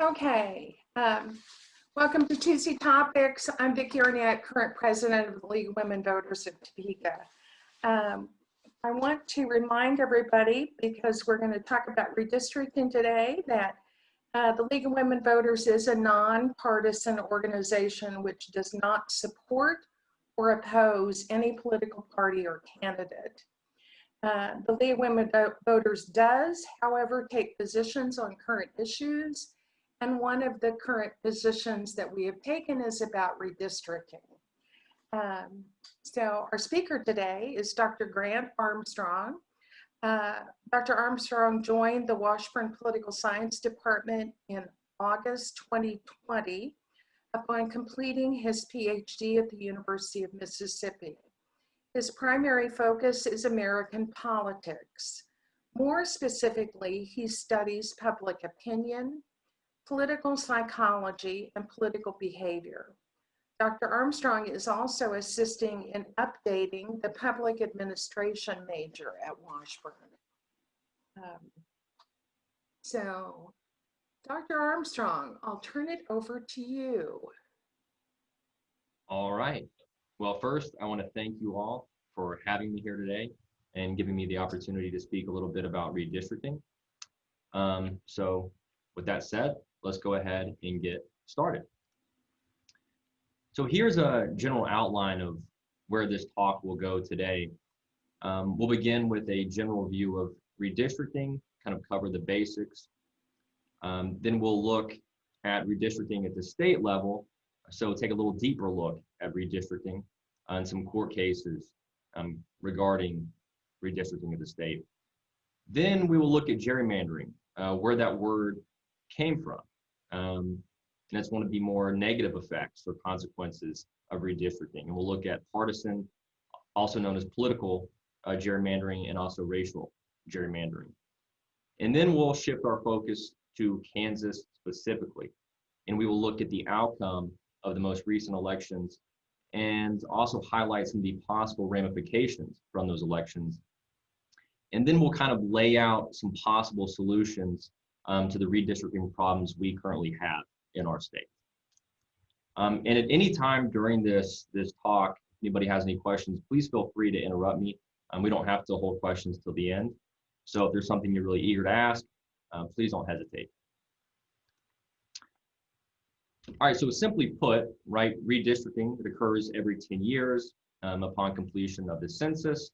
Okay, um, welcome to Tuesday Topics. I'm Vicki Arnett, current president of the League of Women Voters of Topeka. Um, I want to remind everybody, because we're going to talk about redistricting today, that uh, the League of Women Voters is a nonpartisan organization which does not support or oppose any political party or candidate. Uh, the League of Women Voters does, however, take positions on current issues and one of the current positions that we have taken is about redistricting. Um, so our speaker today is Dr. Grant Armstrong. Uh, Dr. Armstrong joined the Washburn Political Science Department in August 2020 upon completing his PhD at the University of Mississippi. His primary focus is American politics. More specifically, he studies public opinion, political psychology, and political behavior. Dr. Armstrong is also assisting in updating the public administration major at Washburn. Um, so, Dr. Armstrong, I'll turn it over to you. All right. Well, first, I want to thank you all for having me here today and giving me the opportunity to speak a little bit about redistricting. Um, so with that said, let's go ahead and get started. So here's a general outline of where this talk will go today. Um, we'll begin with a general view of redistricting, kind of cover the basics. Um, then we'll look at redistricting at the state level. So take a little deeper look at redistricting and some court cases um, regarding redistricting at the state. Then we will look at gerrymandering, uh, where that word came from. Um, and that's one of the more negative effects or consequences of redistricting. And we'll look at partisan, also known as political uh, gerrymandering, and also racial gerrymandering. And then we'll shift our focus to Kansas specifically. And we will look at the outcome of the most recent elections and also highlight some of the possible ramifications from those elections. And then we'll kind of lay out some possible solutions um, to the redistricting problems we currently have in our state. Um, and at any time during this, this talk, anybody has any questions, please feel free to interrupt me. Um, we don't have to hold questions till the end. So if there's something you're really eager to ask, uh, please don't hesitate. All right, so simply put, right, redistricting, it occurs every 10 years um, upon completion of the census,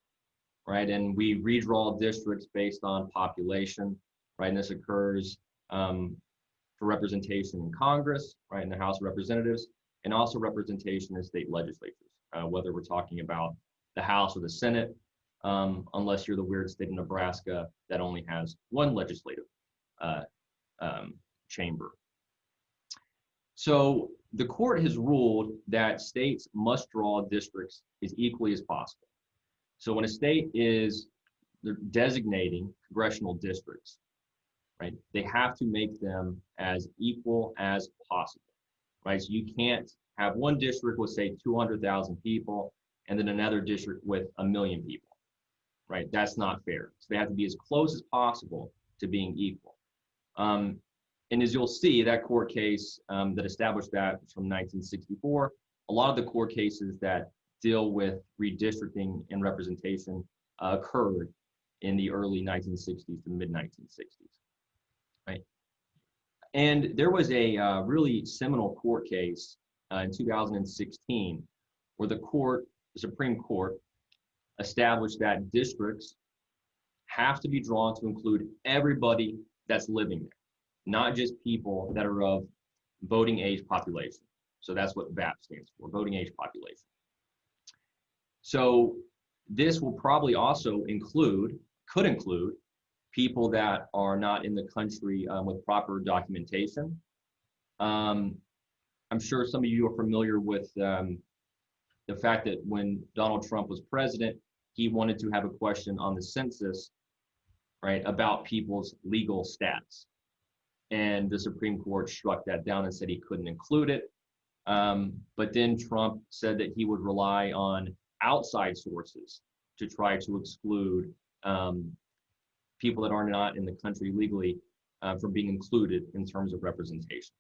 right? And we redraw districts based on population right? And this occurs um, for representation in Congress, right, in the House of Representatives, and also representation in state legislatures, uh, whether we're talking about the House or the Senate, um, unless you're the weird state of Nebraska that only has one legislative uh, um, chamber. So the court has ruled that states must draw districts as equally as possible. So when a state is designating congressional districts, right? They have to make them as equal as possible, right? So you can't have one district with say 200,000 people and then another district with a million people, right? That's not fair. So they have to be as close as possible to being equal. Um, and as you'll see, that court case um, that established that from 1964, a lot of the court cases that deal with redistricting and representation uh, occurred in the early 1960s to mid 1960s right? And there was a uh, really seminal court case uh, in 2016 where the court, the Supreme Court, established that districts have to be drawn to include everybody that's living there, not just people that are of voting age population. So that's what VAP stands for, voting age population. So this will probably also include, could include, people that are not in the country um, with proper documentation. Um, I'm sure some of you are familiar with um, the fact that when Donald Trump was president, he wanted to have a question on the census, right, about people's legal status. And the Supreme Court struck that down and said he couldn't include it. Um, but then Trump said that he would rely on outside sources to try to exclude um, people that are not in the country legally uh, from being included in terms of representation,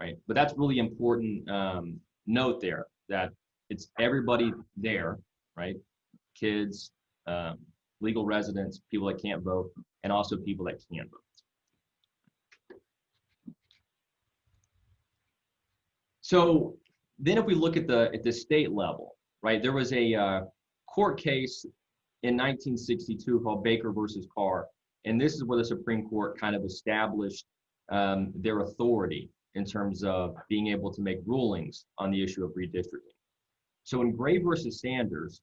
right? But that's really important um, note there that it's everybody there, right? Kids, um, legal residents, people that can't vote, and also people that can vote. So then if we look at the at the state level, right, there was a uh, court case in 1962 called Baker versus Carr, and this is where the Supreme Court kind of established um, their authority in terms of being able to make rulings on the issue of redistricting. So in Gray versus Sanders,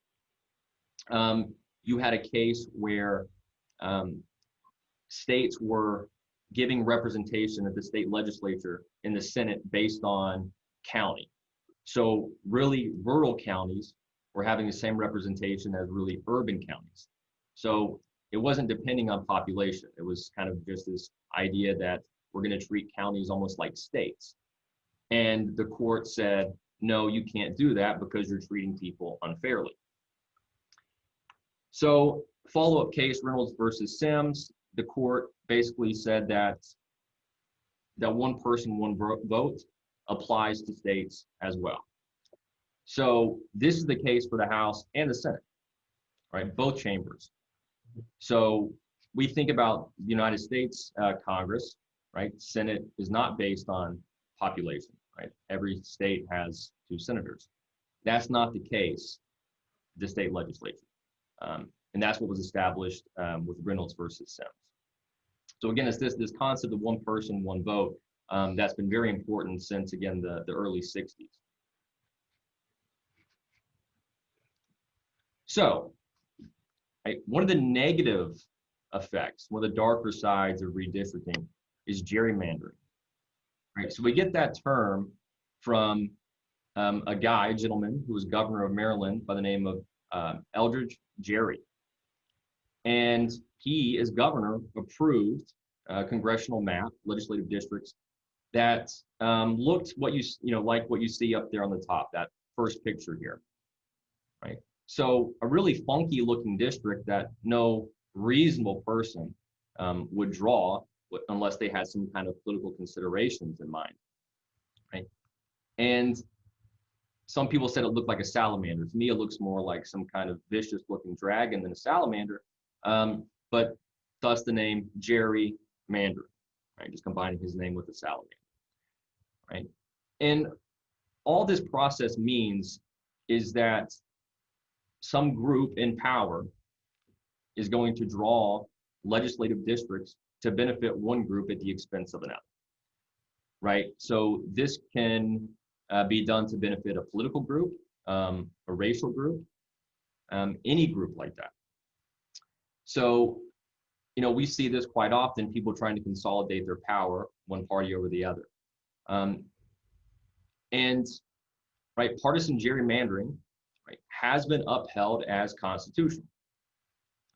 um, you had a case where um, states were giving representation at the state legislature in the Senate based on county. So really rural counties were having the same representation as really urban counties. So it wasn't depending on population. It was kind of just this idea that we're going to treat counties almost like states. And the court said, no, you can't do that because you're treating people unfairly. So follow-up case, Reynolds versus Sims, the court basically said that that one person, one vote applies to states as well. So this is the case for the House and the Senate, right? Both chambers. So we think about the United States uh, Congress, right? Senate is not based on population, right? Every state has two senators. That's not the case, the state legislature. Um, and that's what was established um, with Reynolds versus Sims. So again, it's this, this concept of one person, one vote um, that's been very important since, again, the, the early 60s. So right, one of the negative effects, one of the darker sides of redistricting is gerrymandering. Right, so we get that term from um, a guy, a gentleman, who was governor of Maryland by the name of uh, Elbridge Gerry. And he, as governor, approved a congressional map, legislative districts, that um, looked what you, you know, like what you see up there on the top, that first picture here, right? So a really funky looking district that no reasonable person um, would draw unless they had some kind of political considerations in mind, right? And some people said it looked like a salamander. To me, it looks more like some kind of vicious looking dragon than a salamander, um, but thus the name Jerry Mandarin, right? Just combining his name with the salamander, right? And all this process means is that some group in power is going to draw legislative districts to benefit one group at the expense of another, right? So this can uh, be done to benefit a political group, um, a racial group, um, any group like that. So, you know, we see this quite often, people trying to consolidate their power, one party over the other. Um, and, right, partisan gerrymandering, right, has been upheld as constitutional.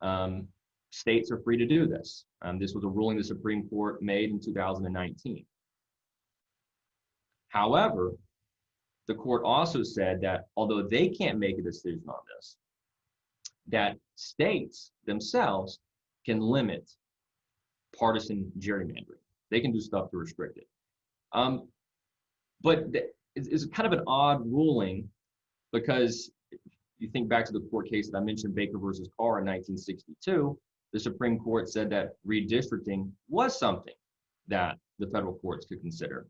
Um, states are free to do this. Um, this was a ruling the Supreme Court made in 2019. However, the court also said that although they can't make a decision on this, that states themselves can limit partisan gerrymandering. They can do stuff to restrict it. Um, but it's, it's kind of an odd ruling because you think back to the court case that I mentioned, Baker versus Carr in 1962, the Supreme Court said that redistricting was something that the federal courts could consider.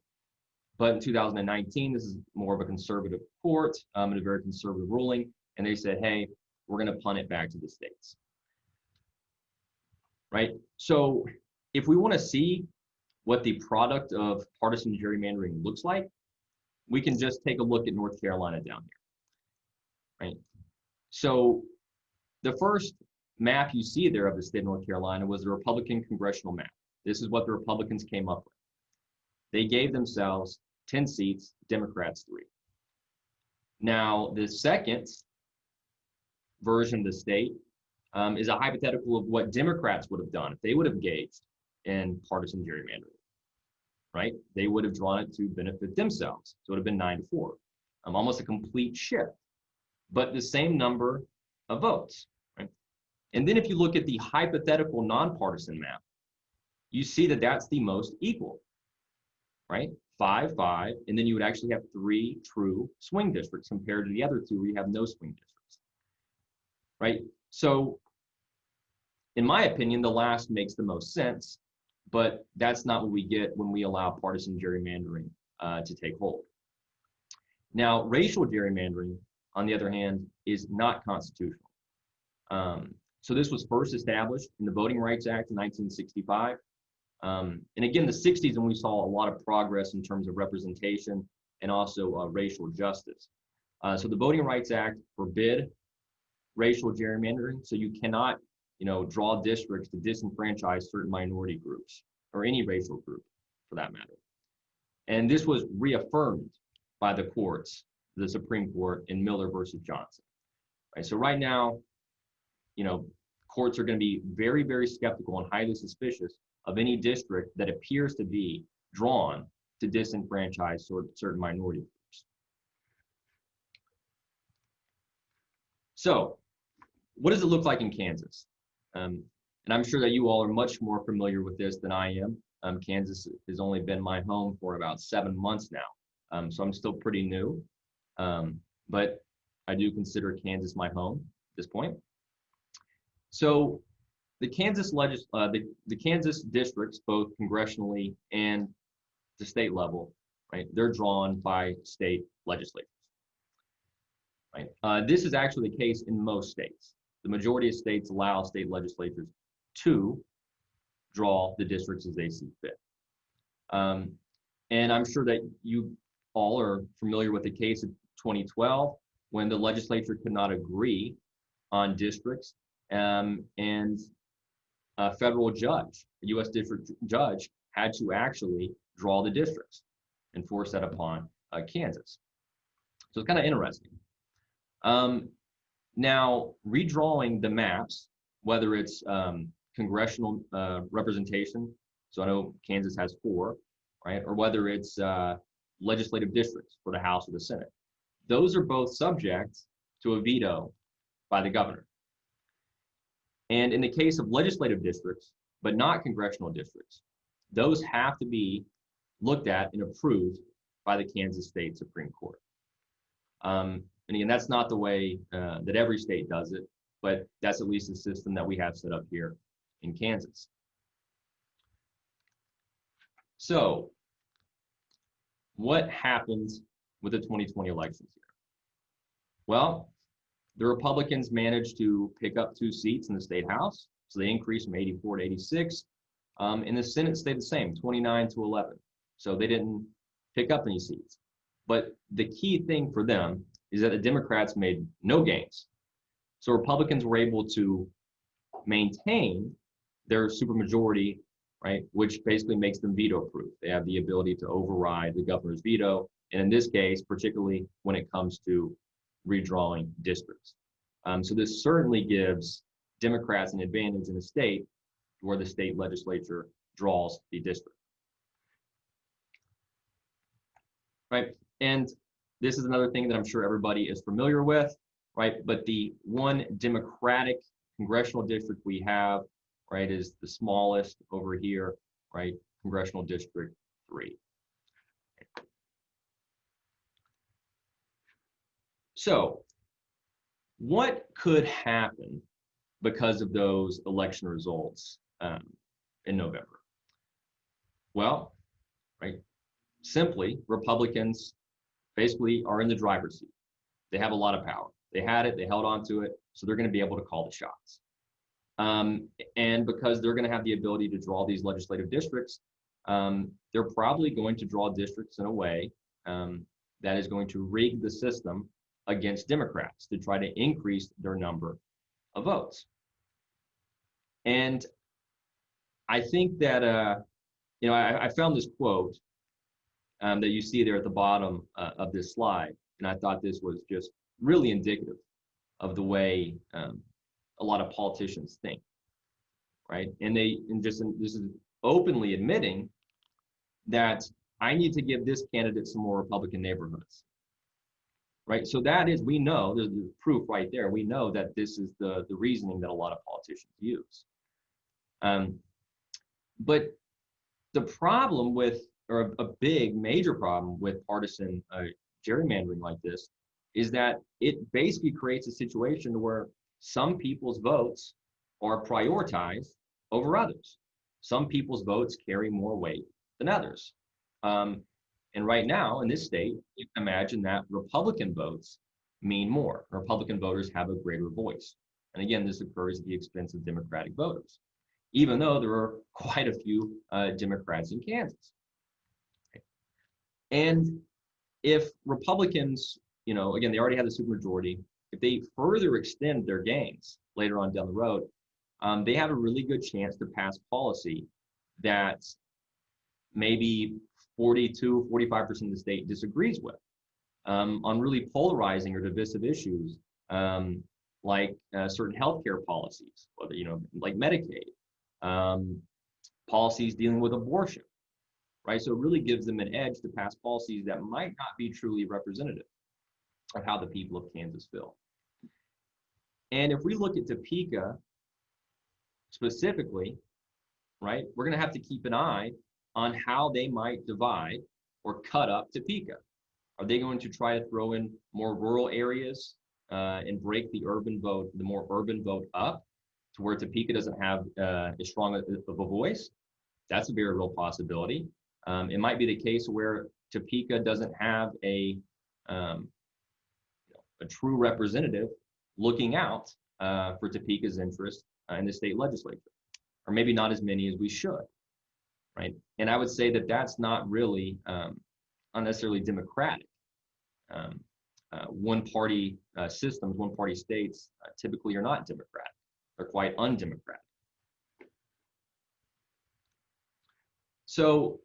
But in 2019, this is more of a conservative court um, and a very conservative ruling. And they said, hey, we're going to punt it back to the states. Right? So if we want to see what the product of partisan gerrymandering looks like, we can just take a look at North Carolina down here. Right? So the first map you see there of the state of North Carolina was the Republican congressional map. This is what the Republicans came up with. They gave themselves 10 seats, Democrats three. Now, the second version of the state um, is a hypothetical of what Democrats would have done if they would have engaged in partisan gerrymandering, right? They would have drawn it to benefit themselves. So it would have been nine to four, um, almost a complete shift, but the same number of votes, right? And then if you look at the hypothetical nonpartisan map, you see that that's the most equal, right? Five, five, and then you would actually have three true swing districts compared to the other two where you have no swing districts, right? So in my opinion, the last makes the most sense, but that's not what we get when we allow partisan gerrymandering uh, to take hold. Now, racial gerrymandering, on the other hand, is not constitutional. Um, so this was first established in the Voting Rights Act in 1965. Um, and again, the 60s, when we saw a lot of progress in terms of representation and also uh, racial justice. Uh, so the Voting Rights Act forbid racial gerrymandering. So you cannot, you know, draw districts to disenfranchise certain minority groups or any racial group for that matter. And this was reaffirmed by the courts, the Supreme Court in Miller versus Johnson. Right. So right now, you know, courts are going to be very, very skeptical and highly suspicious of any district that appears to be drawn to disenfranchise certain minority groups. So, what does it look like in Kansas? Um, and I'm sure that you all are much more familiar with this than I am. Um, Kansas has only been my home for about seven months now, um, so I'm still pretty new. Um, but I do consider Kansas my home at this point. So the Kansas legis uh, the, the Kansas districts, both congressionally and the state level, right? They're drawn by state legislatures. Right. Uh, this is actually the case in most states. The majority of states allow state legislatures to draw the districts as they see fit. Um, and I'm sure that you all are familiar with the case of 2012 when the legislature could not agree on districts um, and a federal judge, a U.S. district judge, had to actually draw the districts and force that upon uh, Kansas. So it's kind of interesting. Um, now, redrawing the maps, whether it's um, congressional uh, representation, so I know Kansas has four, right, or whether it's uh, legislative districts for the House or the Senate, those are both subject to a veto by the governor. And in the case of legislative districts, but not congressional districts, those have to be looked at and approved by the Kansas State Supreme Court. Um, and again, that's not the way uh, that every state does it, but that's at least the system that we have set up here in Kansas. So, what happens with the 2020 elections here? Well, the Republicans managed to pick up two seats in the state house, so they increased from 84 to 86. Um, and the Senate stayed the same, 29 to 11. So they didn't pick up any seats. But the key thing for them is that the Democrats made no gains. So Republicans were able to maintain their supermajority, right, which basically makes them veto proof. They have the ability to override the governor's veto. And in this case, particularly when it comes to redrawing districts. Um, so this certainly gives Democrats an advantage in a state where the state legislature draws the district. Right, and this is another thing that I'm sure everybody is familiar with, right? But the one Democratic congressional district we have, right, is the smallest over here, right? Congressional District 3. So, what could happen because of those election results um, in November? Well, right, simply Republicans basically are in the driver's seat. They have a lot of power. They had it, they held on to it, so they're going to be able to call the shots. Um, and because they're going to have the ability to draw these legislative districts, um, they're probably going to draw districts in a way um, that is going to rig the system against Democrats to try to increase their number of votes. And I think that, uh, you know, I, I found this quote um, that you see there at the bottom uh, of this slide, and I thought this was just really indicative of the way um, a lot of politicians think, right? And they, and just this is openly admitting that I need to give this candidate some more Republican neighborhoods right? So that is, we know, there's the proof right there. We know that this is the, the reasoning that a lot of politicians use. Um, but the problem with, or a, a big major problem with partisan uh, gerrymandering like this is that it basically creates a situation where some people's votes are prioritized over others. Some people's votes carry more weight than others. Um, and right now in this state, you can imagine that Republican votes mean more. Republican voters have a greater voice. And again, this occurs at the expense of Democratic voters, even though there are quite a few uh, Democrats in Kansas. And if Republicans, you know, again, they already have the supermajority, if they further extend their gains later on down the road, um, they have a really good chance to pass policy that maybe 42, 45% of the state disagrees with um, on really polarizing or divisive issues um, like uh, certain healthcare policies, whether, you know, like Medicaid, um, policies dealing with abortion, right? So it really gives them an edge to pass policies that might not be truly representative of how the people of Kansas feel. And if we look at Topeka specifically, right, we're going to have to keep an eye on how they might divide or cut up Topeka. Are they going to try to throw in more rural areas uh, and break the urban vote, the more urban vote up to where Topeka doesn't have uh, as strong of a voice? That's a very real possibility. Um, it might be the case where Topeka doesn't have a um, a true representative looking out uh, for Topeka's interest uh, in the state legislature, or maybe not as many as we should, right? And I would say that that's not really um, unnecessarily democratic. Um, uh, one-party uh, systems, one-party states uh, typically are not democratic. They're quite undemocratic. So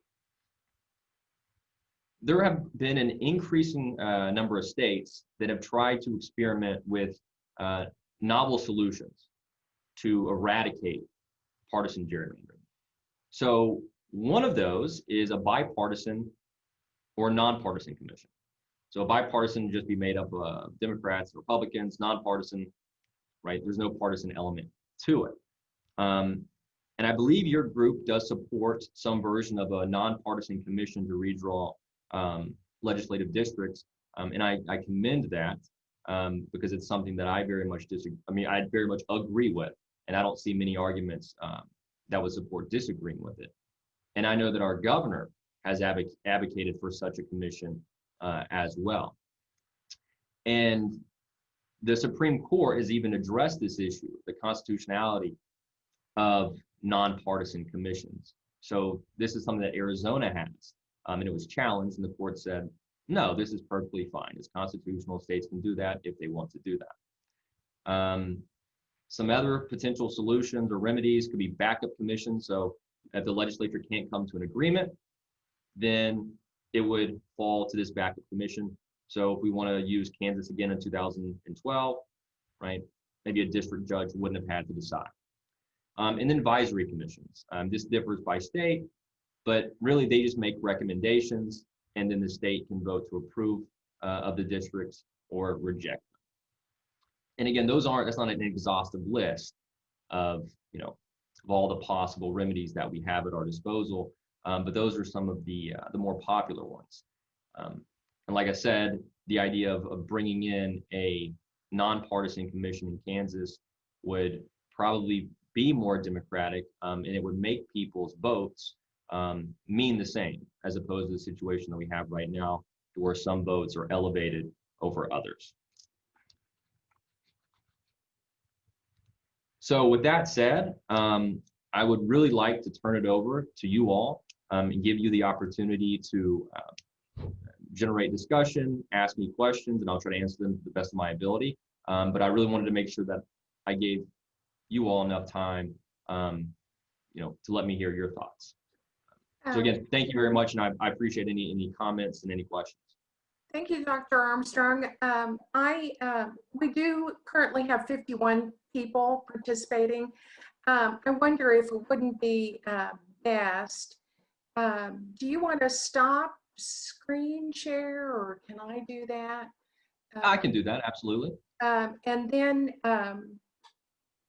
there have been an increasing uh, number of states that have tried to experiment with uh, novel solutions to eradicate partisan gerrymandering. So one of those is a bipartisan or nonpartisan commission. So a bipartisan just be made up of Democrats, Republicans, nonpartisan, right? There's no partisan element to it. Um, and I believe your group does support some version of a nonpartisan commission to redraw um, legislative districts. Um, and I, I commend that um, because it's something that I very much disagree. I mean, I very much agree with, and I don't see many arguments um, that would support disagreeing with it. And I know that our governor has advoc advocated for such a commission uh, as well. And the Supreme Court has even addressed this issue, the constitutionality of nonpartisan commissions. So this is something that Arizona has, um, and it was challenged, and the court said, no, this is perfectly fine. As constitutional. States can do that if they want to do that. Um, some other potential solutions or remedies could be backup commissions. So if the legislature can't come to an agreement, then it would fall to this backup commission. So if we want to use Kansas again in 2012, right, maybe a district judge wouldn't have had to decide. Um, and then advisory commissions. Um, this differs by state, but really they just make recommendations and then the state can vote to approve uh, of the districts or reject them. And again, those aren't, that's not an exhaustive list of, you know, of all the possible remedies that we have at our disposal, um, but those are some of the, uh, the more popular ones. Um, and like I said, the idea of, of bringing in a nonpartisan commission in Kansas would probably be more democratic um, and it would make people's votes um, mean the same as opposed to the situation that we have right now where some votes are elevated over others. So with that said, um, I would really like to turn it over to you all um, and give you the opportunity to uh, generate discussion, ask me questions, and I'll try to answer them to the best of my ability. Um, but I really wanted to make sure that I gave you all enough time, um, you know, to let me hear your thoughts. So Um, again, thank you very much, and I, I appreciate any any comments and any questions. Thank you, Dr. Armstrong. Um, I, uh, we do currently have 51 people participating. Um, I wonder if it wouldn't be uh, best, um, do you want to stop screen share or can I do that? I can do that, absolutely. Um, and then um,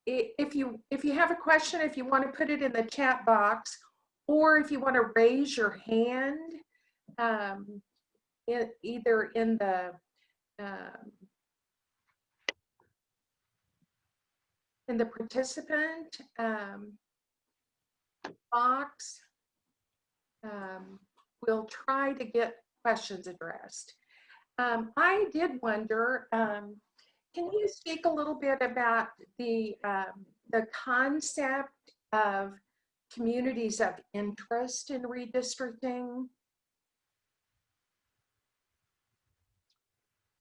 if you if you have a question, if you want to put it in the chat box, or if you want to raise your hand, um, in, either in the um, in the participant um, box, um, we'll try to get questions addressed. Um, I did wonder, um, can you speak a little bit about the the concept of communities of interest in redistricting?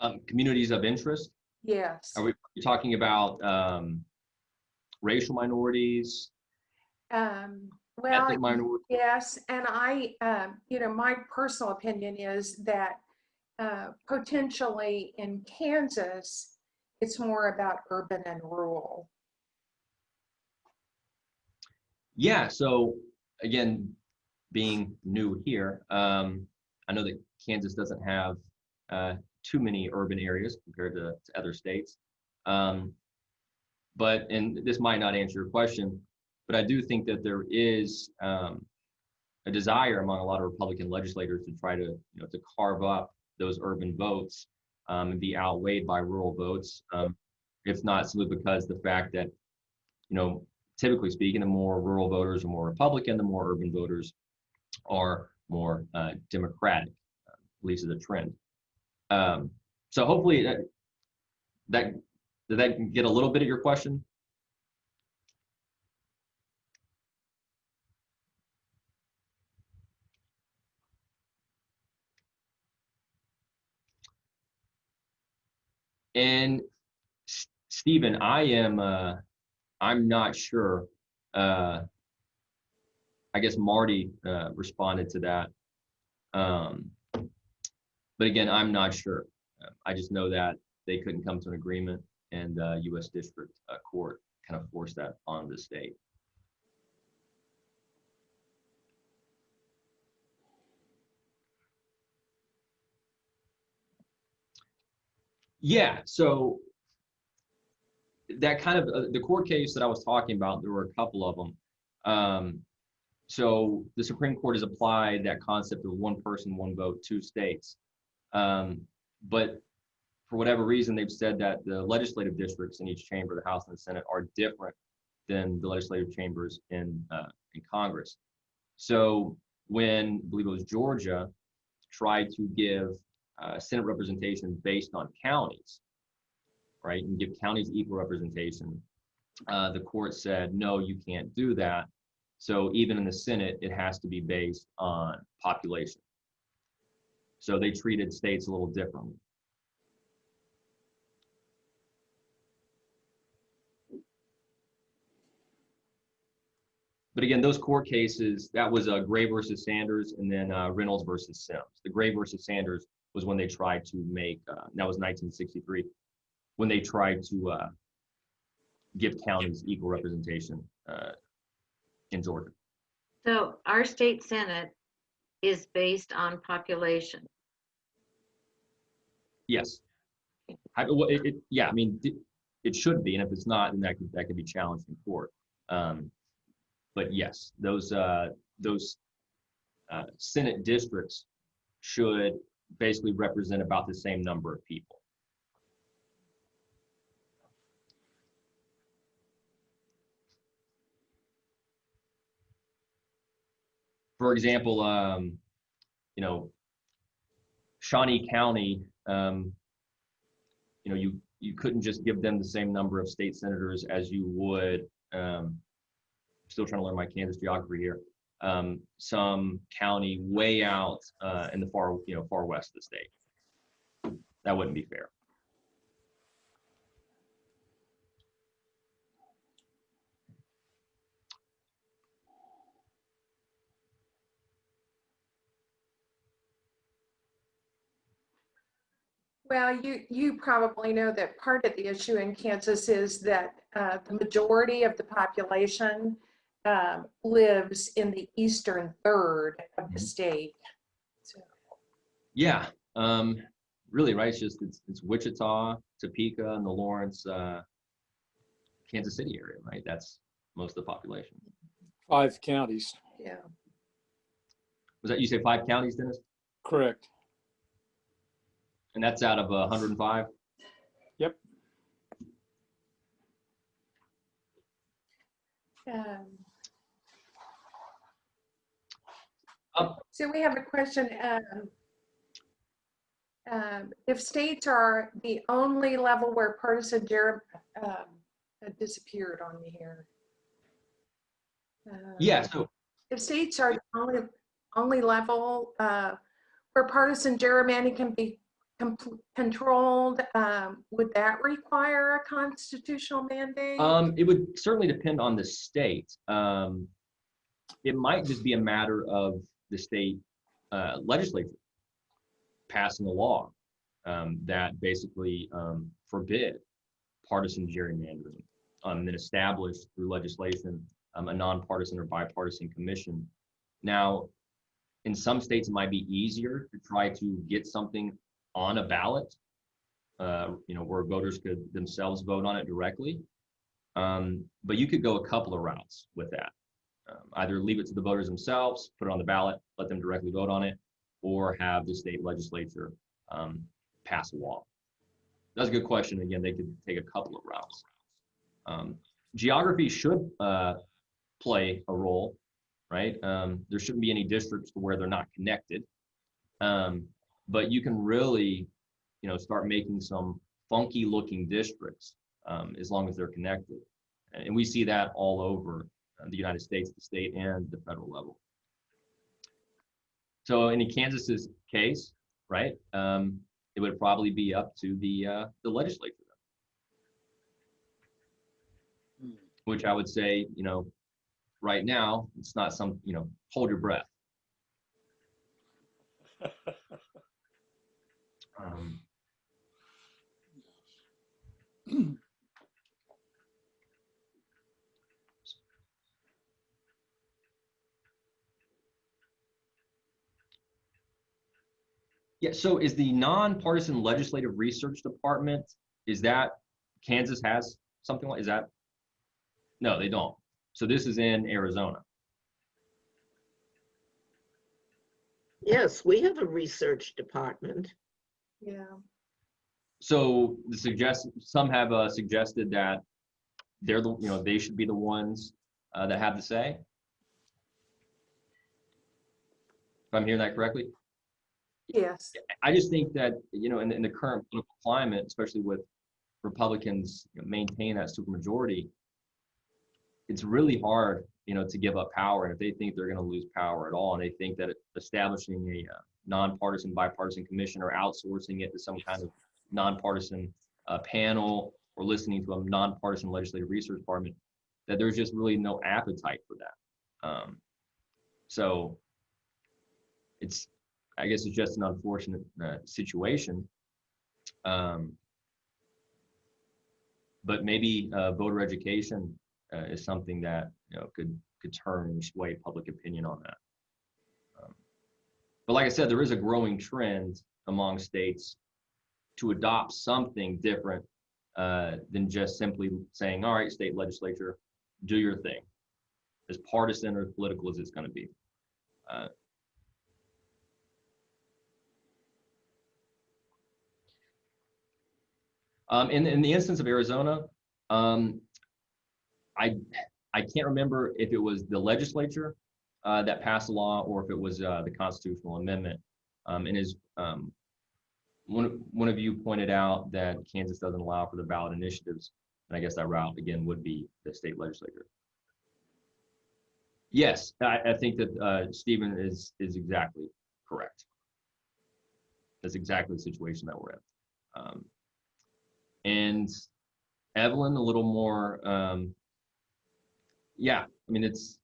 Um, communities of interest, Yes. are we talking about, um, racial minorities, Um, well, ethnic minorities? yes, and I, um, you know, my personal opinion is that uh, potentially in Kansas, it's more about urban and rural. Yeah, so again, being new here, um, I know that Kansas doesn't have uh, too many urban areas compared to, to other states. Um, but, and this might not answer your question, but I do think that there is um, a desire among a lot of Republican legislators to try to, you know, to carve up those urban votes um, and be outweighed by rural votes. Um, if not simply because the fact that, you know, typically speaking, the more rural voters are more Republican, the more urban voters are more uh, Democratic, at least as a trend. Um, so hopefully that, that, did that get a little bit of your question? And Stephen, I am, uh, I'm not sure. Uh, I guess Marty uh, responded to that. Um, but again, I'm not sure. I just know that they couldn't come to an agreement and uh, U.S. District uh, Court kind of forced that on the state. Yeah, so that kind of uh, the court case that I was talking about, there were a couple of them. Um, so the Supreme Court has applied that concept of one person, one vote, two states. Um, but for whatever reason, they've said that the legislative districts in each chamber, the House and the Senate, are different than the legislative chambers in uh, in Congress. So when I believe it was Georgia tried to give uh, Senate representation based on counties, right, and give counties equal representation, uh, the court said, no, you can't do that. So even in the Senate, it has to be based on population. So they treated states a little differently. But again, those court cases, that was uh, Gray versus Sanders and then uh, Reynolds versus Sims. The Gray versus Sanders was when they tried to make, uh, that was 1963, when they try to uh, give counties equal representation uh, in Georgia. So our state senate is based on population. Yes. I, well, it, it, yeah, I mean, it, it should be, and if it's not, then that could, that could be challenged in court. Um, but yes, those, uh, those uh, Senate districts should basically represent about the same number of people. For example, um, you know, Shawnee County, um, you know, you, you couldn't just give them the same number of state senators as you would, um, still trying to learn my Kansas geography here, um, some county way out, uh, in the far, you know, far west of the state. That wouldn't be fair. Well, you, you probably know that part of the issue in Kansas is that uh, the majority of the population um, lives in the eastern third of the Mhm. state. So, Yeah, um, really, right? It's just, it's, it's Wichita, Topeka, and the Lawrence, uh, Kansas City area, right? That's most of the population. five counties. yeah. Was that, you say five counties, Dennis? Correct. And that's out of uh, 105? Um, Um, So we have a question. um, um, If states are the only level where partisan germ, um, disappeared on me here. Um, Yeah, so If states are the only, only level uh, where partisan gerrymandering can be com- controlled, um, would that require a constitutional mandate? Um, it would certainly depend on the state. Um, it might just be a matter of the state uh, legislature passing a law um, that basically um, forbid partisan gerrymandering, um, and then establish through legislation a nonpartisan or bipartisan commission. Now, in some states, it might be easier to try to get something on a ballot, uh, you know, where voters could themselves vote on it directly. Um, but you could go a couple of routes with that. Um, either leave it to the voters themselves, put it on the ballot, let them directly vote on it, or have the state legislature um, pass a law. That's a good question. Again, they could take a couple of routes. Um, geography should uh, play a role, right? Um, there shouldn't be any districts where they're not connected. But you can really, you know, start making some funky looking districts um, as long as they're connected. And we see that all over uh, the United States, the state and the federal level. So in Kansas's case, right, um, it would probably be up to the uh, the legislature, Hmm. which I would say, you know, right now it's not some, you know, hold your breath. Um, Yeah, so is the nonpartisan legislative research department, is that Kansas has something like, is that? No, they don't. So this is in Arizona. Yes, we have a research department. Yeah. So the suggest, some have uh, suggested that they're the, you know, they should be the ones uh, that have the say. If I'm hearing that correctly? Yes. I just think that, you know, in, in the current political climate, especially with Republicans you know, maintain that supermajority, it's really hard, you know, to give up power. And if they think they're going to lose power at all, and they think that establishing a uh, nonpartisan, bipartisan commission or outsourcing it to some kind of nonpartisan uh, panel or listening to a nonpartisan legislative research department, that there's just really no appetite for that. Um, so it's I guess it's just an unfortunate uh, situation. Um, but maybe uh, voter education uh, is something that you know could could turn sway public opinion on that. But like I said, there is a growing trend among states to adopt something different uh, than just simply saying, "All right, state legislature, do your thing," as partisan or political as it's going to be. Uh, Um, in, in the instance of Arizona, um, I, I can't remember if it was the legislature uh, that passed a law or if it was uh, the constitutional amendment. Um, and as um, one, one of you pointed out that Kansas doesn't allow for the ballot initiatives, and I guess that route again would be the state legislature. Yes, I, I think that uh, Stephen is is exactly correct. That's exactly the situation that we're in. Um, and Evelyn a little more um yeah I mean it's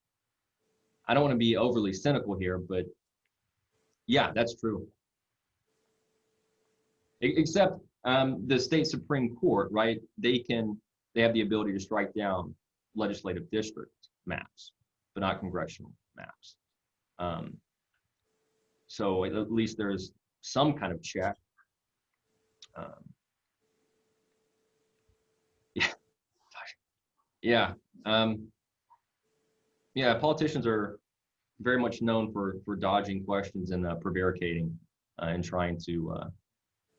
I don't want to be overly cynical here but yeah that's true. Except um the state supreme court right they can they have the ability to strike down legislative district maps but not congressional maps. Um so at least there's some kind of check. Um, Yeah. Um, yeah, politicians are very much known for for dodging questions and uh, prevaricating uh, and trying to uh,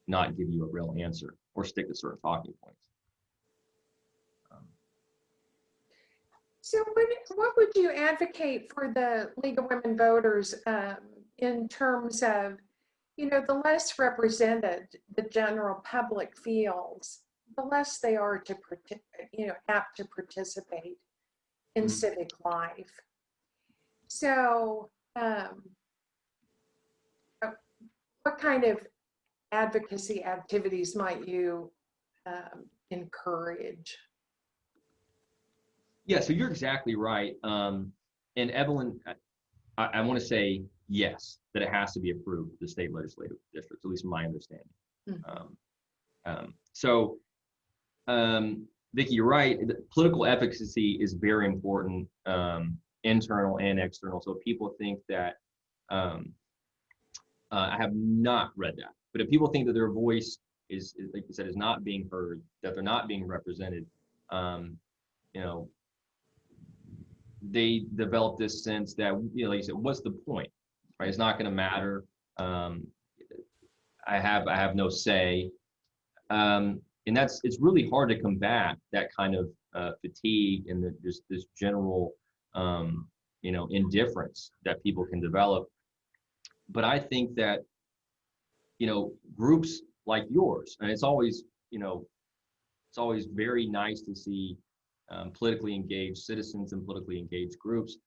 not give you a real answer or stick to certain talking points. Um, So what, what would you advocate for the League of Women Voters um, in terms of, you know, the less represented the general public feels, the less they are to, you know, apt to participate in Mhm. civic life. So um, uh, what kind of advocacy activities might you um, encourage? Yeah, so you're exactly right. Um, and Evelyn, I, I want to say yes, that it has to be approved, the state legislative districts, at least my understanding. Um, um, so, um, Vicki, you're right. Political efficacy is very important, um, internal and external. So people think that, um, uh, I have not read that, but if people think that their voice is, is like you said, is not being heard, that they're not being represented, um, you know, they develop this sense that, you know, like you said, what's the point, right? It's not going to matter. Um, I have, I have no say. Um, and that's, it's really hard to combat that kind of uh, fatigue and the, just this general, um, you know, indifference that people can develop. But I think that, you know, groups like yours, and it's always, you know, it's always very nice to see um, politically engaged citizens and politically engaged groups,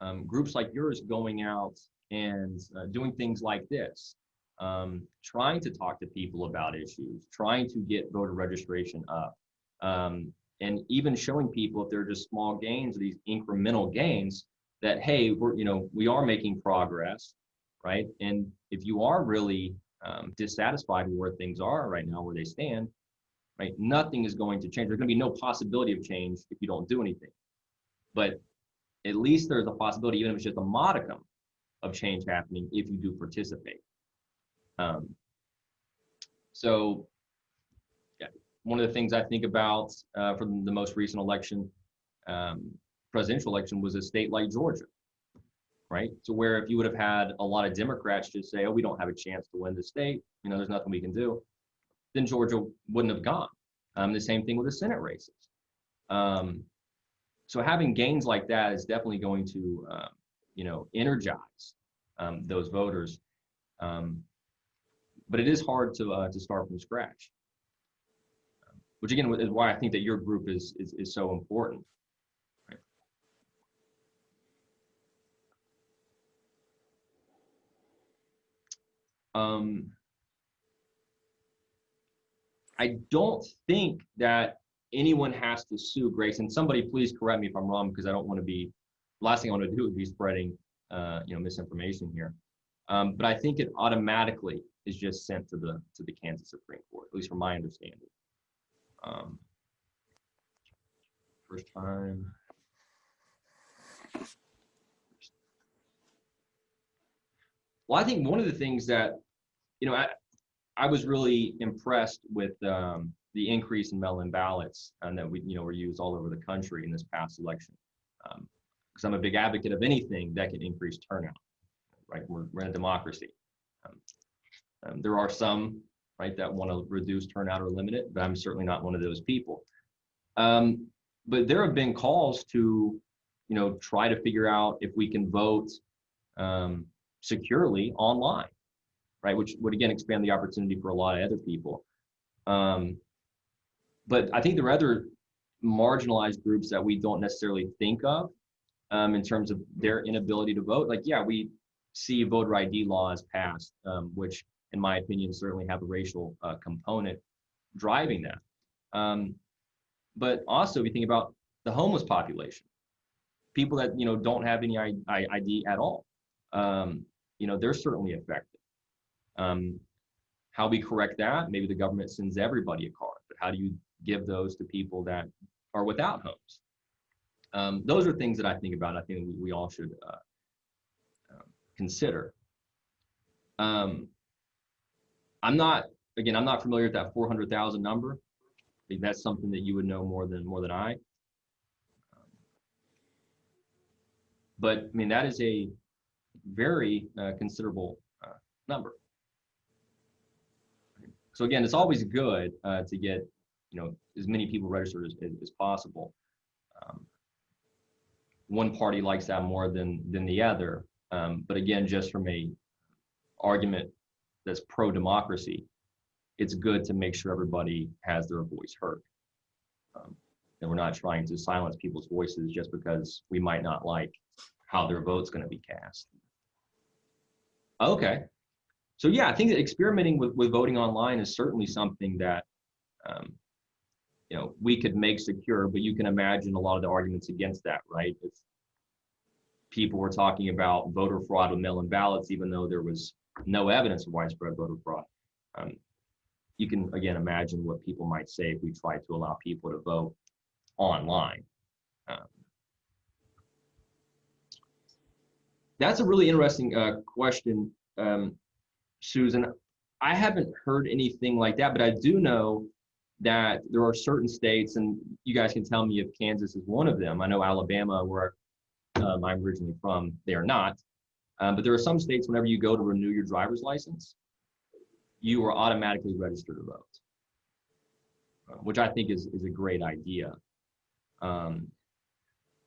um, groups like yours going out and uh, doing things like this, um, trying to talk to people about issues, trying to get voter registration up, um, and even showing people if they're just small gains or these incremental gains that hey, we're you know we are making progress, right? And if you are really um, dissatisfied with where things are right now, where they stand, right? Nothing is going to change. There's going to be no possibility of change if you don't do anything. But at least there's a possibility, even if it's just a modicum of change happening, if you do participate. Um, so, yeah, one of the things I think about uh, from the most recent election, um, presidential election, was a state like Georgia, right? So where if you would have had a lot of Democrats just say, "Oh, we don't have a chance to win the state," you know, there's nothing we can do then Georgia wouldn't have gone. Um, the same thing with the Senate races. Um, so having gains like that is definitely going to, uh, you know, energize um, those voters. Um, but it is hard to uh, to start from scratch, which again is why I think that your group is is, is so important. Um, I don't think that anyone has to sue Grace. And somebody please correct me if I'm wrong because I don't want to be. Last thing I want to do would be spreading, uh, you know, misinformation here. Um, but I think it automatically is just sent to the to the Kansas Supreme Court, at least from my understanding. Um, first time. Well, I think one of the things that, you know, I, I was really impressed with um, the increase in mail-in ballots and that we, you know, were used all over the country in this past election. Because I'm a big advocate of anything that can increase turnout. Right, we're, we're in a democracy. Um, there are some, right, that want to reduce turnout or limit it, but I'm certainly not one of those people. Um, but there have been calls to, you know, try to figure out if we can vote um, securely online right? Which would again expand the opportunity for a lot of other people. Um, but I think there are other marginalized groups that we don't necessarily think of um, in terms of their inability to vote. Like, yeah, we see voter ID laws passed, um, which, in my opinion, certainly have a racial uh, component driving that. Um, but also, if you think about the homeless population, people that you know don't have any ID at all, um, you know, they're certainly affected. Um, how we correct that? Maybe the government sends everybody a card, but how do you give those to people that are without homes? Um, those are things that I think about. I think we, we all should uh, uh, consider. Um, I'm not, again, I'm not familiar with that 400,000 number. That's something that you would know more than more than I. But I mean, that is a very uh, considerable uh, number. So again, it's always good uh, to get, you know, as many people registered as, as, as possible. Um, one party likes that more than than the other, um, but again, just from a argument that's pro democracy, it's good to make sure everybody has their voice heard. Um, and we're not trying to silence people's voices just because we might not like how their vote's going to be cast. Okay. So yeah, I think that experimenting with, with voting online is certainly something that, um, you know, we could make secure, but you can imagine a lot of the arguments against that, right? If people were talking about voter fraud with mail-in ballots, even though there was no evidence of widespread voter fraud, um, you can again imagine what people might say if we tried to allow people to vote online. Um, that's a really interesting uh, question, um, Susan. I haven't heard anything like that, but I do know that there are certain states, and you guys can tell me if Kansas is one of them. I know Alabama, where um, I'm originally from, they are not. Um, but there are some states, whenever you go to renew your driver's license, you are automatically registered to vote, uh, which I think is, is a great idea. Um,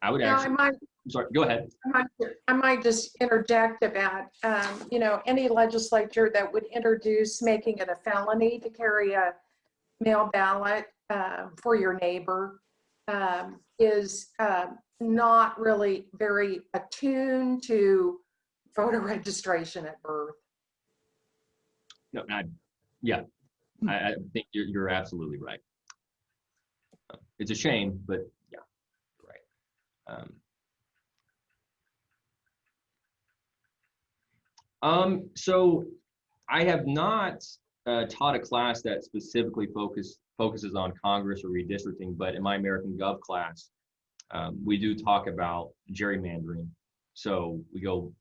I would Now, I might, I'm sorry, go ahead. I might- I might just interject about, um, you know, any legislature that would introduce making it a felony to carry a mail ballot uh, for your neighbor um, is uh, not really very attuned to voter registration at birth. No, I, yeah, I, I think you're, you're absolutely right. It's a shame, but yeah, right. Um, um, so I have not uh, taught a class that specifically focus, focuses on Congress or redistricting, but in my American Gov class, um, we do talk about gerrymandering. So we go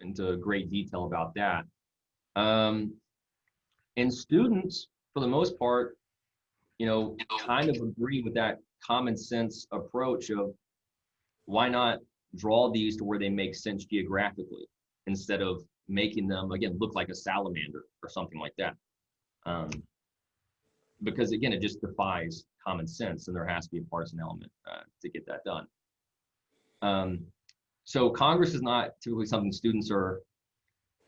into great detail about that. Um, and students, for the most part, you know, kind of agree with that common sense approach of why not draw these to where they make sense geographically instead of making them, again, look like a salamander or something like that. Um, because again, it just defies common sense and there has to be a partisan element uh, to get that done. Um, so Congress is not typically something students are,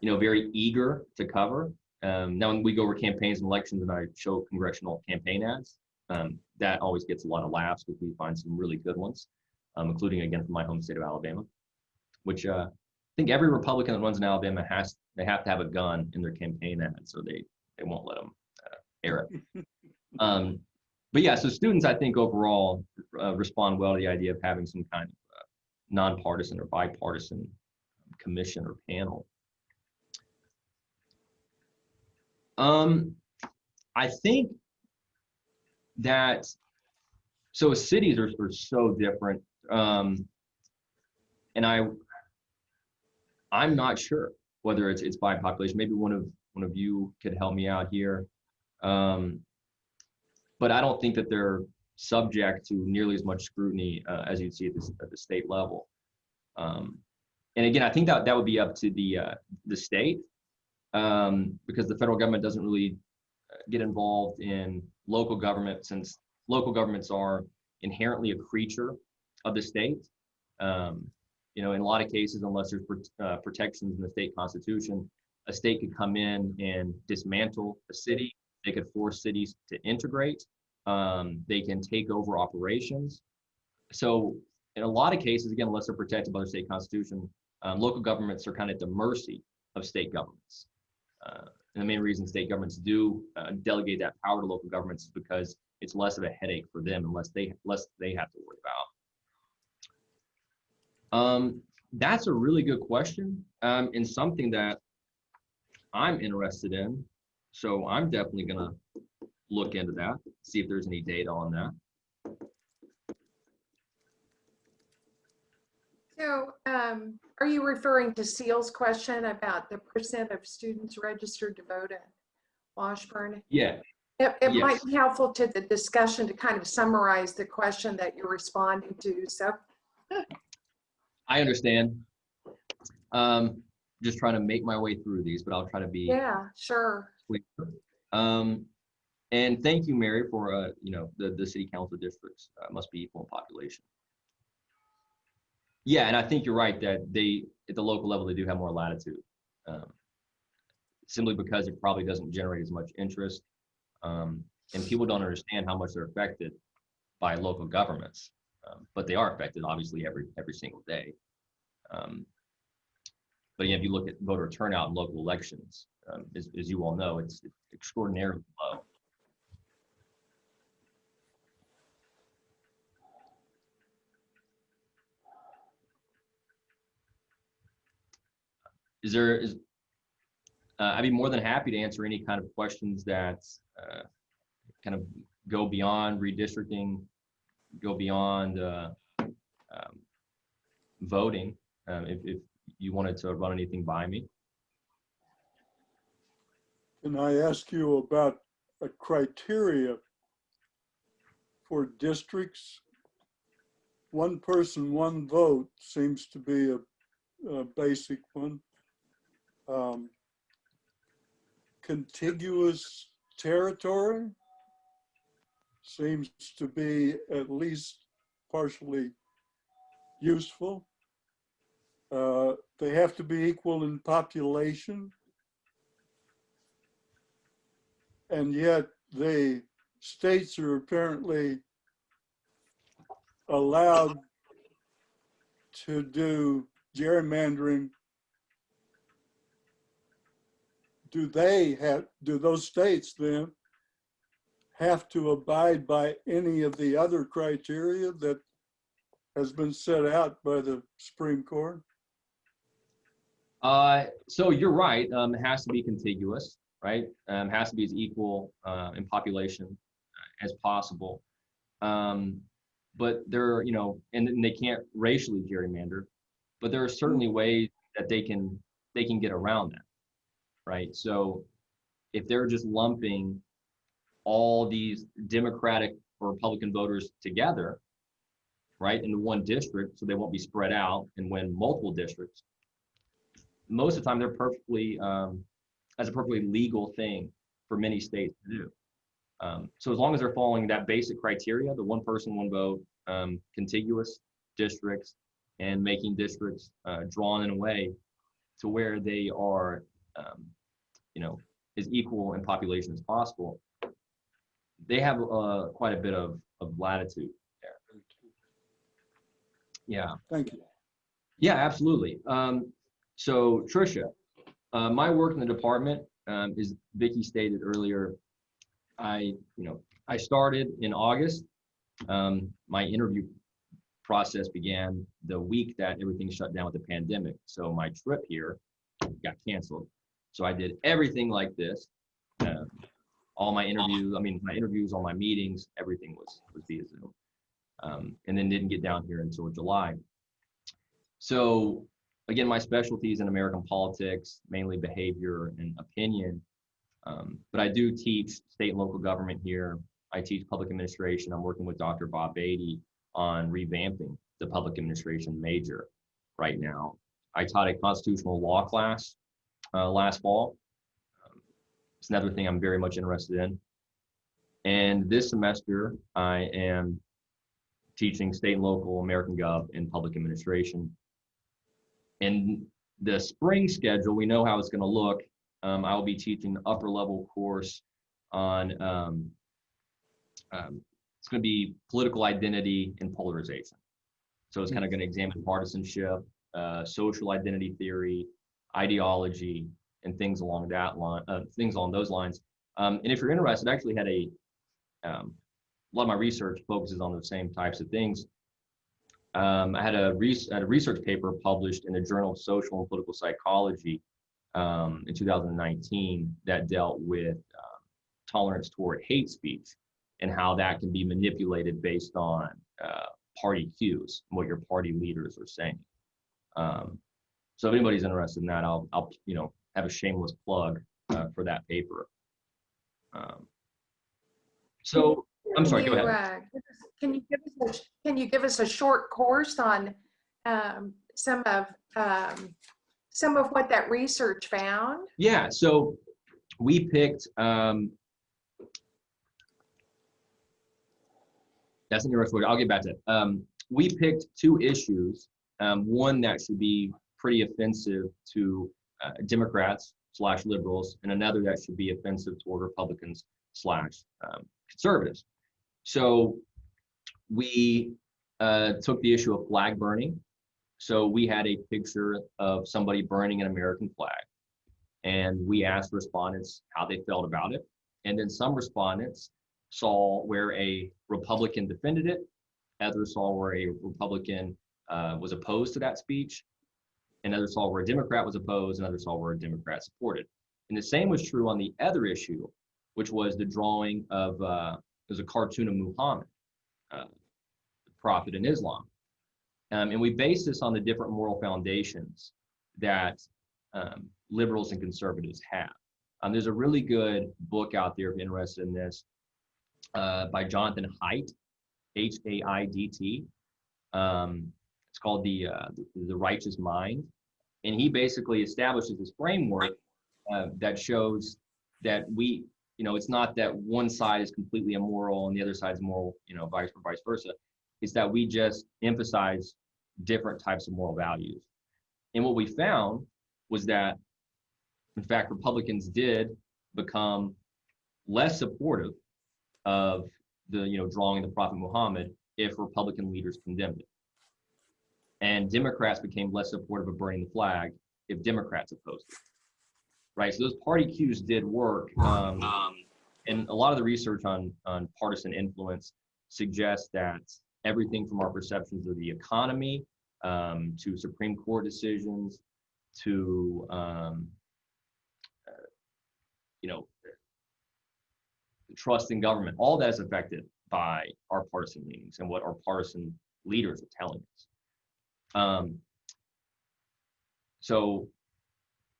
you know, very eager to cover. Um, now, when we go over campaigns and elections and I show congressional campaign ads, um, that always gets a lot of laughs because we find some really good ones, um, including again from my home state of Alabama, which uh, I think every Republican that runs in Alabama has they have to have a gun in their campaign ad, so they they won't let them uh, air it. um, but yeah, so students I think overall uh, respond well to the idea of having some kind of nonpartisan or bipartisan commission or panel. Um, I think that so cities are, are so different. Um, and I I'm not sure whether it's it's by population. Maybe one of one of you could help me out here. Um, but I don't think that they're subject to nearly as much scrutiny uh, as you'd see at, at the state level. Um, and again, I think that that would be up to the uh, the state um, because the federal government doesn't really uh, get involved in local government since local governments are inherently a creature of the state. Um, you know, in a lot of cases, unless there's uh, protections in the state constitution, a state could come in and dismantle a city. They could force cities to integrate. Um, they can take over operations. So in a lot of cases, again, unless they're protected by the state constitution, um, local governments are kind of at the mercy of state governments. Uh, and the main reason state governments do uh, delegate that power to local governments is because it's less of a headache for them unless they less they have to worry about. Um, that's a really good question um, and something that I'm interested in. So I'm definitely gonna look into that, see if there's any data on that. So um, are you referring to Seal's question about the percent of students registered to vote at Washburn? Yeah, It, it might be helpful to the discussion to kind of summarize the question that you're responding to. So I understand. Um, just trying to make my way through these, but I'll try to be Yeah, sure. Um, and thank you, Mary, for, uh, you know, the, the city council districts uh, must be equal in population. Yeah, and I think you're right that they, at the local level, they do have more latitude. um, Simply because it probably doesn't generate as much interest. um, And people don't understand how much they're affected by local governments. um, But they are affected, obviously, every, every single day. Um, But yeah, if you look at voter turnout in local elections, um, as, as you all know, it's extraordinarily low. Is there, is, uh, I'd be more than happy to answer any kind of questions that, uh, kind of go beyond redistricting, go beyond, uh, um, voting, um, if, if you wanted to run anything by me. Can I ask you about a criteria for districts? One person, one vote seems to be a, a basic one. Um, Contiguous territory seems to be at least partially useful. Uh, They have to be equal in population. And yet the states are apparently allowed to do gerrymandering. Do they have, do those states then have to abide by any of the other criteria that has been set out by the Supreme Court? Uh, so you're right. Um, it has to be contiguous, right? Um, has to be as equal uh, in population uh, as possible. Um, but there, are, you know, and, and they can't racially gerrymander, but there are certainly ways that they can they can get around that, right? So if they're just lumping all these Democratic or Republican voters together, right, into one district, so they won't be spread out and win multiple districts most of the time they're perfectly um, a perfectly legal thing for many states to do. Um, so as long as they're following that basic criteria, the one person, one vote, um, contiguous districts, and making districts uh, drawn in a way to where they are, um, you know, as equal in population as possible, they have uh, quite a bit of, of latitude there. Yeah. Thank you. Yeah, absolutely. Um, so Tricia, uh, my work in the department, um, is Vicky stated earlier, I, you know, I started in August. Um, my interview process began the week that everything shut down with the pandemic. So my trip here got canceled. So I did everything like this. Uh, all my interviews, I mean, my interviews, all my meetings, everything was, was via Zoom. Um, and then didn't get down here until July. So again, my specialty is in American politics, mainly behavior and opinion. Um, but I do teach state and local government here. I teach public administration. I'm working with Dr. Bob Beatty on revamping the public administration major right now. I taught a constitutional law class uh, last fall. Um, it's another thing I'm very much interested in. And this semester, I am teaching state and local American Gov and public administration in the spring schedule, we know how it's going to look. Um, I'll be teaching the upper level course on, um, um, it's going to be political identity and polarization. So it's kind of going to examine partisanship, uh, social identity theory, ideology, and things along that line, uh, things along those lines. Um, and if you're interested, I actually had a, um, a lot of my research focuses on the same types of things um, I had a, had a research paper published in the Journal of Social and Political Psychology um, in 2019 that dealt with um, tolerance toward hate speech and how that can be manipulated based on uh, party cues, what your party leaders are saying. Um, so if anybody's interested in that, I'll, I'll you know, have a shameless plug uh, for that paper. Um, so I'm sorry, Can go you, ahead. uh, Can you give us, a- can you give us a short course on um, some of um, some of what that research found? Yeah, so we picked, um, that's an interesting word. I'll get back to it. Um, we picked two issues, um, one that should be pretty offensive to uh, Democrats slash liberals, and another that should be offensive toward Republicans slash um, conservatives. So we uh, took the issue of flag burning. So we had a picture of somebody burning an American flag and we asked respondents how they felt about it. And then some respondents saw where a Republican defended it, others saw where a Republican uh, was opposed to that speech, and others saw where a Democrat was opposed, and saw where a Democrat supported. And the same was true on the other issue, which was the drawing of, uh, there's a cartoon of Muhammad, uh, the prophet in Islam. Um, and we base this on the different moral foundations that um, liberals and conservatives have. Um, there's a really good book out there if you're interested in this uh, by Jonathan Haidt, H-A-I-D-T. Um, it's called the, uh, the Righteous Mind, and he basically establishes this framework uh, that shows that we, you know, it's not that one side is completely immoral and the other side is moral, you know, vice vice versa. It's that we just emphasize different types of moral values. And what we found was that, in fact, Republicans did become less supportive of the, you know, drawing the Prophet Muhammad if Republican leaders condemned it. And Democrats became less supportive of burning the flag if Democrats opposed it. Right. So those party cues did work. Um, and a lot of the research on, on partisan influence suggests that everything from our perceptions of the economy um, to Supreme Court decisions to um, uh, you know trust in government all that is affected by our partisan leanings and what our partisan leaders are telling us um, so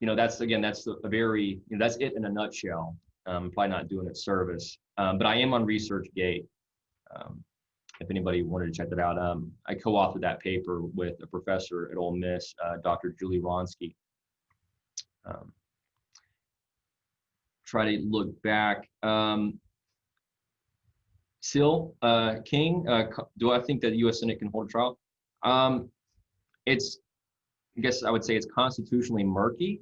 you know that's again that's a very you know, that's it in a nutshell um, probably not doing it service um, but i am on researchgate um, if anybody wanted to check that out. Um, I co-authored that paper with a professor at Ole Miss, uh, Dr. Julie Ronsky. Um, try to look back. Um, uh, King, uh, do I think that U.S. Senate can hold a trial? Um, it's, I guess I would say it's constitutionally murky.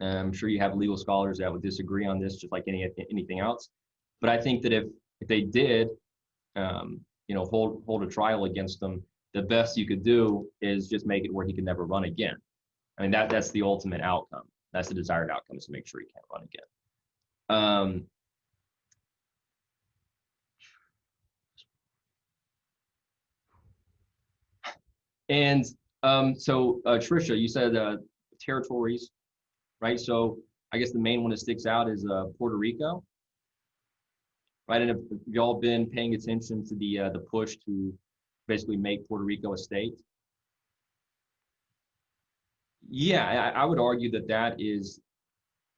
I'm sure you have legal scholars that would disagree on this, just like any anything else. But I think that if if they did, um, you know, hold hold a trial against them, the best you could do is just make it where he can never run again. I mean, that that's the ultimate outcome. That's the desired outcome is to make sure he can't run again. Um, and um, so, uh, Trisha, you said uh, territories, right? So I guess the main one that sticks out is uh, Puerto Rico right? And have y'all been paying attention to the uh, the push to basically make Puerto Rico a state? Yeah, I, I would argue that that is,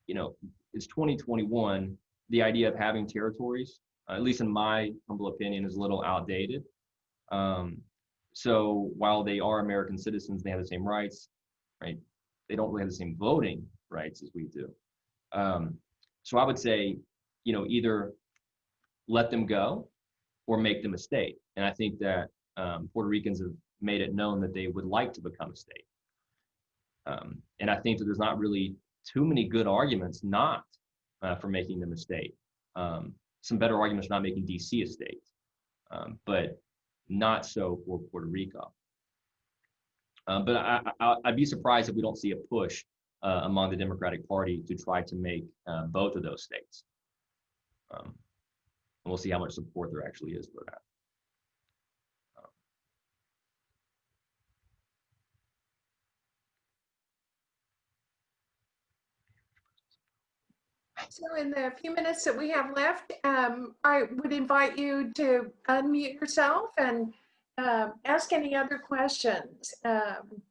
you know, it's 2021. The idea of having territories, uh, at least in my humble opinion, is a little outdated. Um, so while they are American citizens, they have the same rights, right? They don't really have the same voting rights as we do. Um, so I would say, you know, either let them go or make them a state. And I think that um, Puerto Ricans have made it known that they would like to become a state. Um, and I think that there's not really too many good arguments not uh, for making them a state. Um, some better arguments for not making DC a state, um, but not so for Puerto Rico. Um, but I, I'd be surprised if we don't see a push uh, among the Democratic Party to try to make uh, both of those states. Um, and we'll see how much support there actually is for that. So in the few minutes that we have left, um, I would invite you to unmute yourself and um, ask any other questions. Um,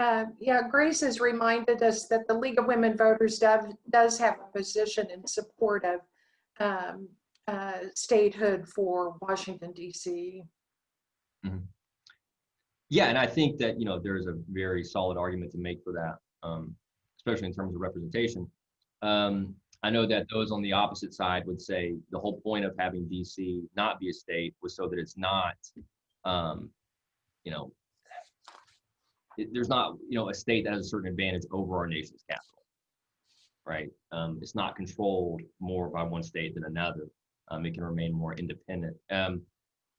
uh, yeah, Grace has reminded us that the League of Women Voters does, does have a position in support of um, uh, statehood for Washington, D.C. Yeah, and I think that you know there's a very solid argument to make for that. um, especially in terms of representation. Um, I know that those on the opposite side would say the whole point of having DC not be a state was so that it's not, um, you know, it- there's not, you know, a state that has a certain advantage over our nation's capital. Right? Um, it's not controlled more by one state than another. Um, it can remain more independent. Um,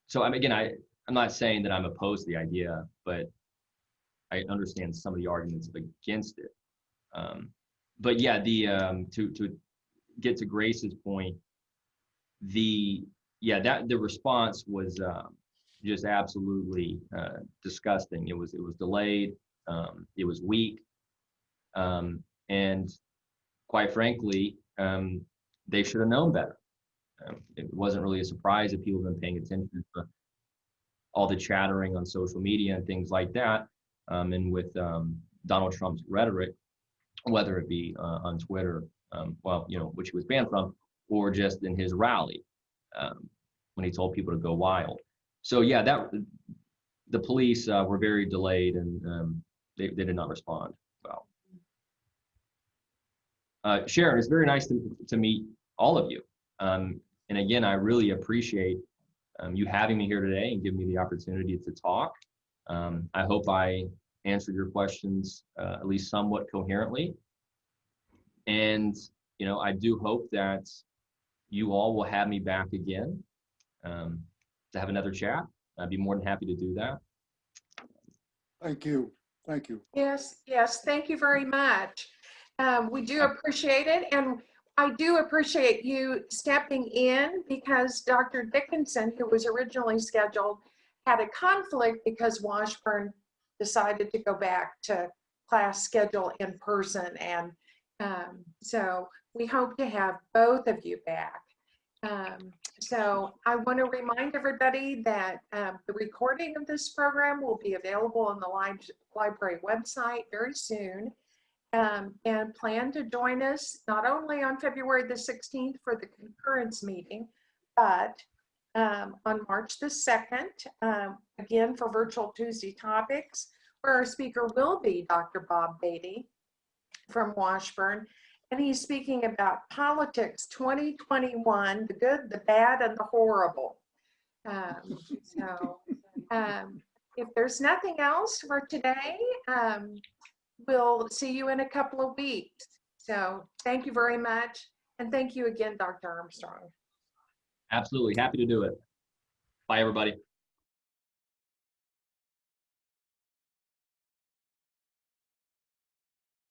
so I'm again, I, I'm not saying that I'm opposed to the idea, but I understand some of the arguments against it. But yeah, the um, to to get to Grace's point, the yeah that the response was um, just absolutely uh, disgusting. It was it was delayed. Um, it was weak, um, and quite frankly, um, they should have known better. Um, it wasn't really a surprise if people have been paying attention to all the chattering on social media and things like that, um, and with um, Donald Trump's rhetoric, whether it be uh, on Twitter, um, well, you know, which he was banned from, or just in his rally um, when he told people to go wild. So yeah, that the police uh, were very delayed and um, they, they did not respond well. Uh, Sharon, it's very nice to, to meet all of you. Um, and again, I really appreciate um, you having me here today and giving me the opportunity to talk. Um, I hope I answered your questions uh, at least somewhat coherently. And, you know, I do hope that you all will have me back again um, to have another chat. I'd be more than happy to do that. Thank you. Thank you. Yes, yes, thank you very much. Um, we do appreciate it, and I do appreciate you stepping in because Dr. Dickinson, who was originally scheduled, had a conflict because Washburn decided to go back to class schedule in person, and um, so we hope to have both of you back. Um, so I want to remind everybody that um, the recording of this program will be available on the li- library website very soon. Um, and plan to join us not only on February the 16th for the concurrence meeting, but um, on March the 2nd, um, again for virtual Tuesday topics, where our speaker will be Dr. Bob Beatty from Washburn. And he's speaking about politics 2021, the good, the bad, and the horrible. Um, so um, if there's nothing else for today, um, we'll see you in a couple of weeks. So thank you very much. And thank you again, Dr. Armstrong. Absolutely happy to do it. Bye, everybody.